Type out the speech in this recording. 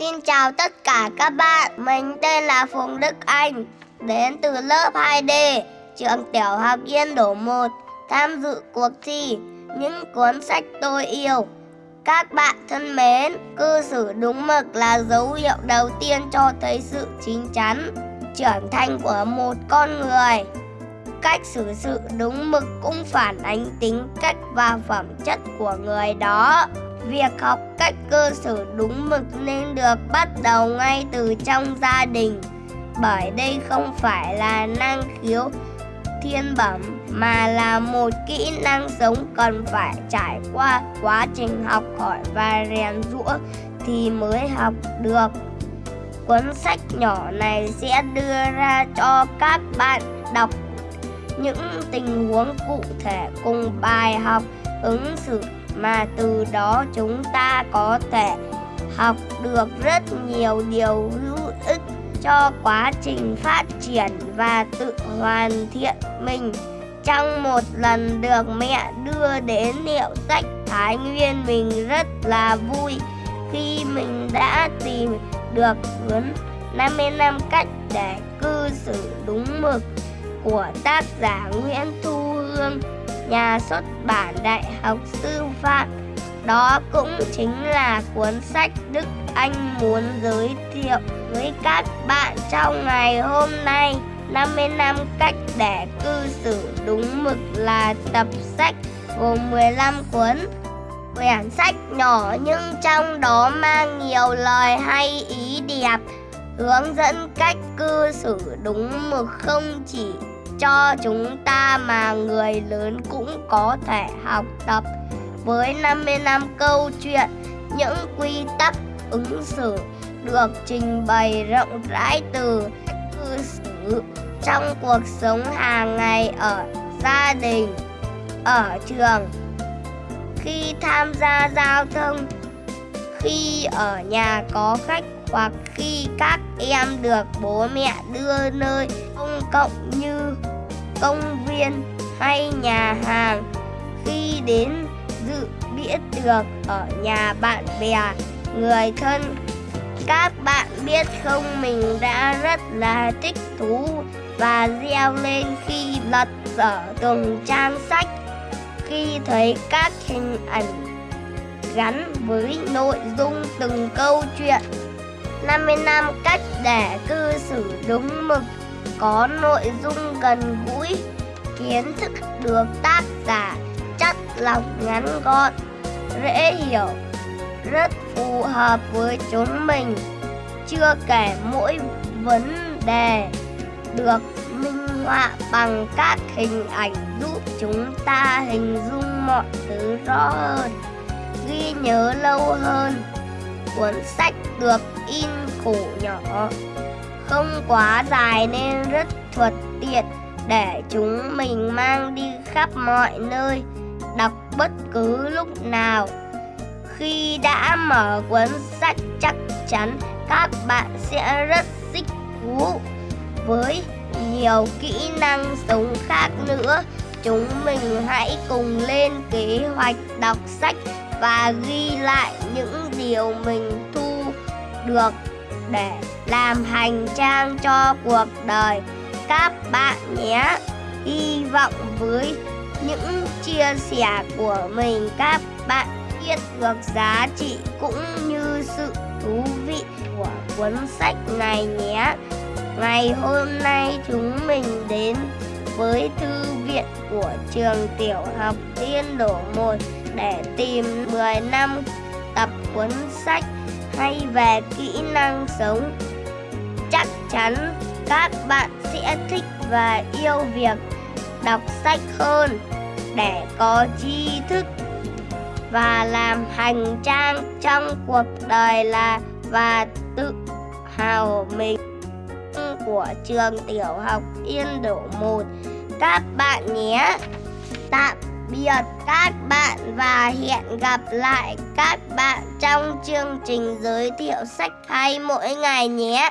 Xin chào tất cả các bạn, mình tên là Phùng Đức Anh, đến từ lớp 2D, trường tiểu học Yên Đổ 1, tham dự cuộc thi Những cuốn sách tôi yêu. Các bạn thân mến, cư xử đúng mực là dấu hiệu đầu tiên cho thấy sự chín chắn, trưởng thành của một con người. Cách xử sự đúng mực cũng phản ánh tính cách và phẩm chất của người đó. Việc học cách cư xử đúng mực nên được bắt đầu ngay từ trong gia đình bởi đây không phải là năng khiếu thiên bẩm, mà là một kỹ năng sống cần phải trải qua quá trình học hỏi và rèn rũa thì mới học được. Cuốn sách nhỏ này sẽ đưa ra cho các bạn đọc những tình huống cụ thể cùng bài học ứng xử mà từ đó chúng ta có thể học được rất nhiều điều hữu ích cho quá trình phát triển và tự hoàn thiện mình. Trong một lần được mẹ đưa đến hiệu sách, Thái Nguyên mình rất là vui khi mình đã tìm được cuốn 50 năm cách để cư xử đúng mực của tác giả Nguyễn Thu Hương nhà xuất bản Đại học Sư phạm. Đó cũng chính là cuốn sách Đức Anh muốn giới thiệu với các bạn trong ngày hôm nay. 50 năm cách để cư xử đúng mực là tập sách gồm 15 cuốn. Quyển sách nhỏ nhưng trong đó mang nhiều lời hay ý đẹp, hướng dẫn cách cư xử đúng mực không chỉ cho chúng ta mà người lớn cũng có thể học tập. Với 50 năm câu chuyện những quy tắc ứng xử được trình bày rộng rãi từ cư xử trong cuộc sống hàng ngày ở gia đình, ở trường, khi tham gia giao thông, khi ở nhà có khách hoặc khi các em được bố mẹ đưa nơi công cộng như công viên hay nhà hàng khi đến dự bữa tiệc ở nhà bạn bè, người thân. Các bạn biết không mình đã rất là thích thú và reo lên khi lật dở từng trang sách khi thấy các hình ảnh gắn với nội dung từng câu chuyện. 50 năm cách để cư xử đúng mực có nội dung gần gũi, kiến thức được tác giả chất lọc ngắn gọn, dễ hiểu, rất phù hợp với chúng mình. Chưa kể mỗi vấn đề được minh họa bằng các hình ảnh giúp chúng ta hình dung mọi thứ rõ hơn, ghi nhớ lâu hơn. Cuốn sách được in khổ nhỏ không quá dài nên rất thuận tiện để chúng mình mang đi khắp mọi nơi, đọc bất cứ lúc nào. Khi đã mở cuốn sách chắc chắn các bạn sẽ rất thích thú với nhiều kỹ năng sống khác nữa. Chúng mình hãy cùng lên kế hoạch đọc sách và ghi lại những điều mình thu được để làm hành trang cho cuộc đời các bạn nhé. Hy vọng với những chia sẻ của mình, các bạn biết được giá trị cũng như sự thú vị của cuốn sách này nhé. Ngày hôm nay chúng mình đến với thư viện của trường tiểu học Tiên Đổ 1 để tìm 10 năm tập cuốn sách hay về kỹ năng sống. Chắc chắn các bạn sẽ thích và yêu việc đọc sách hơn để có tri thức và làm hành trang trong cuộc đời là và tự hào mình của trường tiểu học Yên Đổ 1 các bạn nhé. Tạm biệt các bạn và hẹn gặp lại các bạn trong chương trình giới thiệu sách hay mỗi ngày nhé.